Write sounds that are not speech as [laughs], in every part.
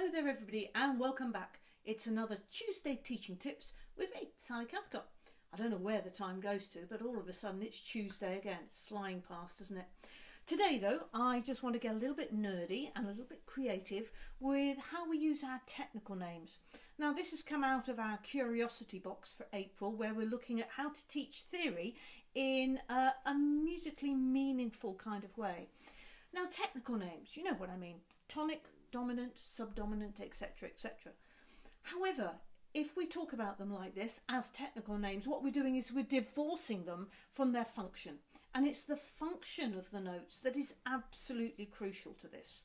Hello there everybody and welcome back. It's another Tuesday Teaching Tips with me, Sally Cathcart. I don't know where the time goes to, but all of a sudden it's Tuesday again. It's flying past, isn't it? Today though, I just want to get a little bit nerdy and a little bit creative with how we use our technical names. Now this has come out of our curiosity box for April where we're looking at how to teach theory in a, a musically meaningful kind of way. Now technical names, you know what I mean. Tonic, dominant, subdominant, etc. etc. However, if we talk about them like this as technical names, what we're doing is we're divorcing them from their function. And it's the function of the notes that is absolutely crucial to this.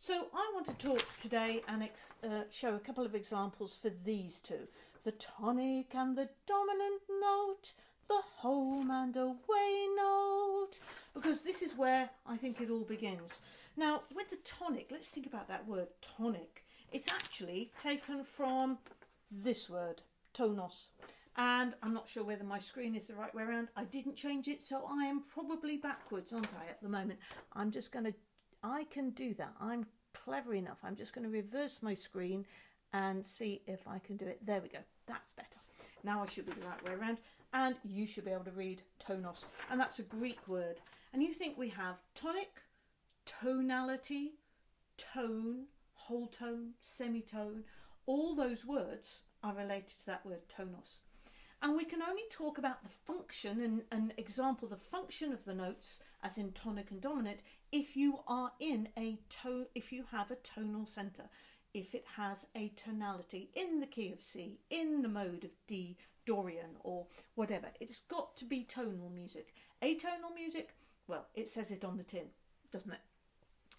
So I want to talk today and uh, show a couple of examples for these two. The tonic and the dominant note, the home and away note, because this is where I think it all begins. Now, with the tonic, let's think about that word tonic. It's actually taken from this word, tonos. And I'm not sure whether my screen is the right way around. I didn't change it, so I am probably backwards, aren't I, at the moment? I'm just going to, I can do that. I'm clever enough. I'm just going to reverse my screen and see if I can do it. There we go. That's better. Now I should be the right way around. And you should be able to read tonos. And that's a Greek word. And you think we have tonic, tonality, tone, whole tone, semitone, all those words are related to that word tonos. And we can only talk about the function and an example, the function of the notes, as in tonic and dominant, if you are in a tone, if you have a tonal centre, if it has a tonality in the key of C, in the mode of D, Dorian, or whatever. It's got to be tonal music. Atonal music, well, it says it on the tin, doesn't it?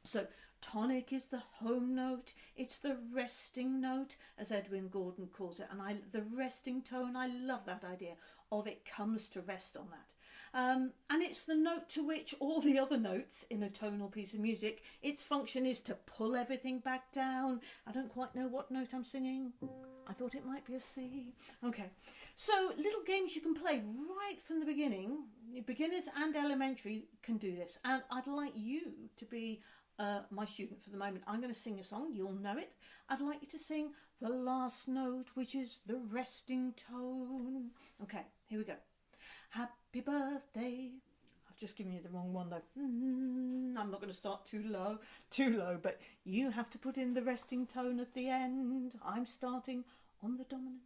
So tonic is the home note, it's the resting note, as Edwin Gordon calls it, and I the resting tone, I love that idea of it comes to rest on that. Um, and it's the note to which all the other notes in a tonal piece of music, its function is to pull everything back down. I don't quite know what note I'm singing. I thought it might be a C. Okay, so little games you can play right from the beginning. Beginners and elementary can do this. And I'd like you to be uh, my student for the moment. I'm going to sing a song, you'll know it. I'd like you to sing the last note, which is the resting tone. Okay, here we go. Happy birthday. I've just given you the wrong one though. Mm, I'm not going to start too low, too low, but you have to put in the resting tone at the end. I'm starting on the dominant.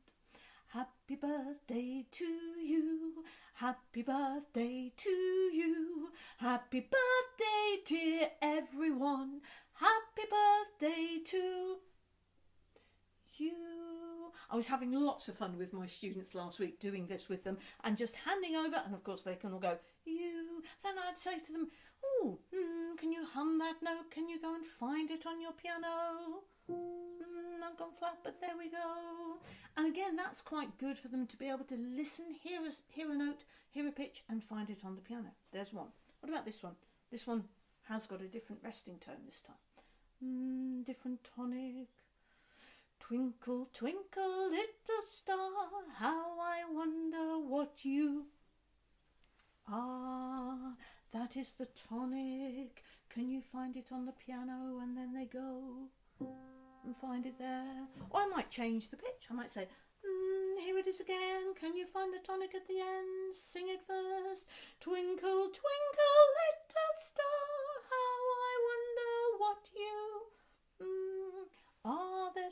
Happy birthday to you. Happy birthday to you. Happy birthday, dear everyone. Happy birthday to you. I was having lots of fun with my students last week doing this with them and just handing over, and of course they can all go, you. Then I'd say to them, oh, mm, can you hum that note? Can you go and find it on your piano? Mm, I've gone flat, but there we go. And again, that's quite good for them to be able to listen, hear a, hear a note, hear a pitch, and find it on the piano. There's one. What about this one? This one has got a different resting tone this time. Mm, different tonic. Twinkle, twinkle, little star, how I wonder what you are. That is the tonic. Can you find it on the piano? And then they go and find it there. Or I might change the pitch. I might say, mm, here it is again. Can you find the tonic at the end? Sing it first. Twinkle, twinkle, little star, how I wonder what you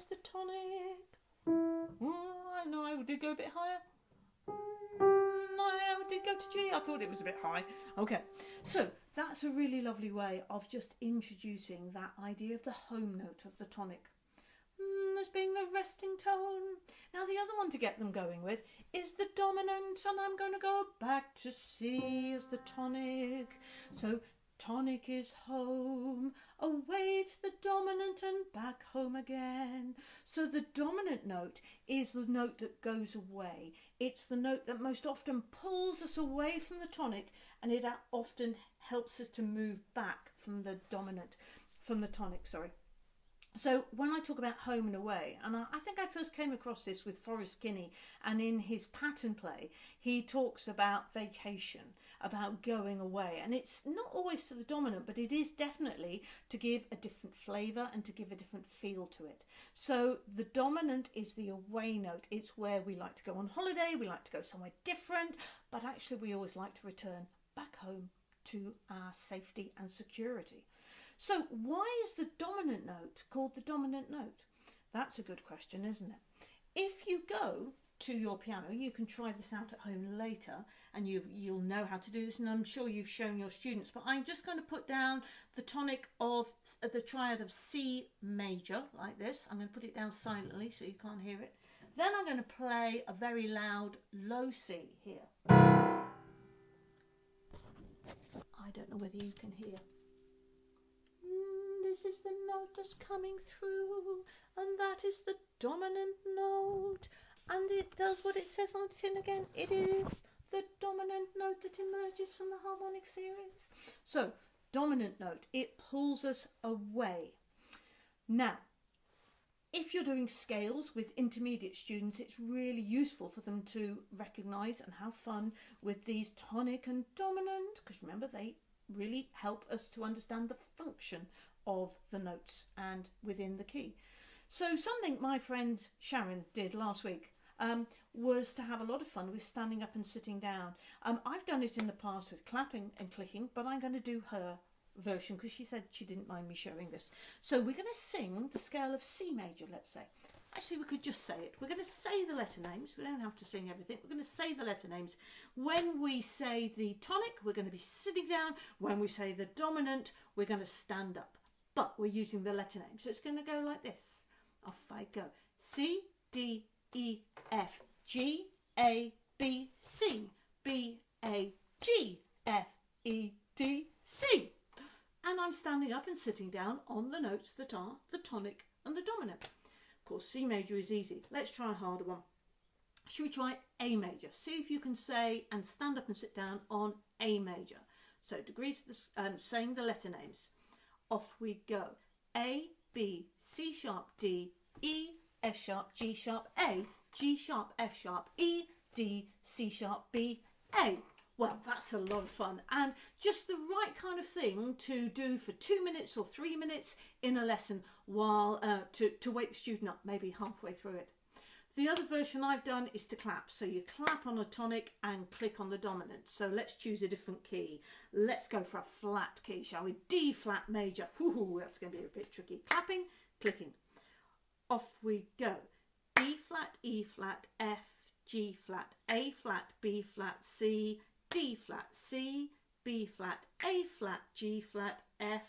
the tonic. Oh, I know I did go a bit higher. Mm, I did go to G. I thought it was a bit high. Okay, so that's a really lovely way of just introducing that idea of the home note of the tonic mm, as being the resting tone. Now the other one to get them going with is the dominant and I'm going to go back to C as the tonic. So tonic is home, away to the dominant and back home again. So the dominant note is the note that goes away. It's the note that most often pulls us away from the tonic and it often helps us to move back from the dominant, from the tonic, sorry. So when I talk about home and away, and I, I think I first came across this with Forrest Kinney, and in his pattern play, he talks about vacation, about going away, and it's not always to the dominant, but it is definitely to give a different flavour and to give a different feel to it. So the dominant is the away note. It's where we like to go on holiday, we like to go somewhere different, but actually we always like to return back home to our safety and security. So, why is the dominant note called the dominant note? That's a good question, isn't it? If you go to your piano, you can try this out at home later and you, you'll know how to do this, and I'm sure you've shown your students. But I'm just going to put down the tonic of the triad of C major, like this. I'm going to put it down silently so you can't hear it. Then I'm going to play a very loud low C here. I don't know whether you can hear this is the note that's coming through, and that is the dominant note. And it does what it says on tin again. It is the dominant note that emerges from the harmonic series. So, dominant note, it pulls us away. Now, if you're doing scales with intermediate students, it's really useful for them to recognise and have fun with these tonic and dominant, because remember, they really help us to understand the function of the notes and within the key. So something my friend Sharon did last week um, was to have a lot of fun with standing up and sitting down. Um, I've done it in the past with clapping and clicking, but I'm going to do her version because she said she didn't mind me showing this. So we're going to sing the scale of C major, let's say. Actually, we could just say it. We're going to say the letter names. We don't have to sing everything. We're going to say the letter names. When we say the tonic, we're going to be sitting down. When we say the dominant, we're going to stand up but we're using the letter name. So it's going to go like this. Off I go. C, D, E, F, G, A, B, C, B, A, G, F, E, D, C. And I'm standing up and sitting down on the notes that are the tonic and the dominant. Of course, C major is easy. Let's try a harder one. Should we try A major? See if you can say and stand up and sit down on A major. So degrees of the, um, saying the letter names off we go. A, B, C sharp, D, E, F sharp, G sharp, A, G sharp, F sharp, E, D, C sharp, B, A. Well, that's a lot of fun and just the right kind of thing to do for two minutes or three minutes in a lesson while uh, to, to wake the student up, maybe halfway through it. The other version I've done is to clap. So you clap on a tonic and click on the dominant. So let's choose a different key. Let's go for a flat key, shall we? D flat major. Ooh, that's going to be a bit tricky. Clapping, clicking. Off we go. D flat, E flat, F, G flat, A flat, B flat, C, D flat, C, B flat, A flat, G flat, F,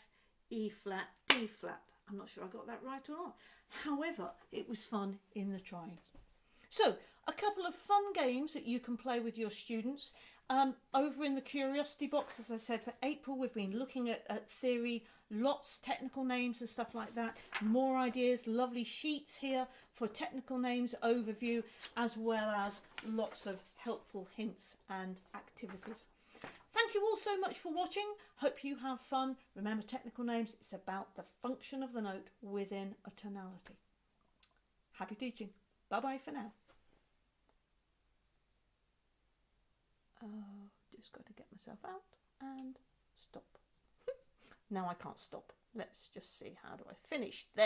E flat, D flat. I'm not sure I got that right or not. However, it was fun in the trying. So, a couple of fun games that you can play with your students. Um, over in the curiosity box, as I said, for April, we've been looking at, at theory, lots technical names and stuff like that. More ideas, lovely sheets here for technical names overview, as well as lots of helpful hints and activities. Thank you all so much for watching. Hope you have fun. Remember technical names, it's about the function of the note within a tonality. Happy teaching. Bye bye for now. Oh, just got to get myself out and stop. [laughs] now I can't stop. Let's just see how do I finish there.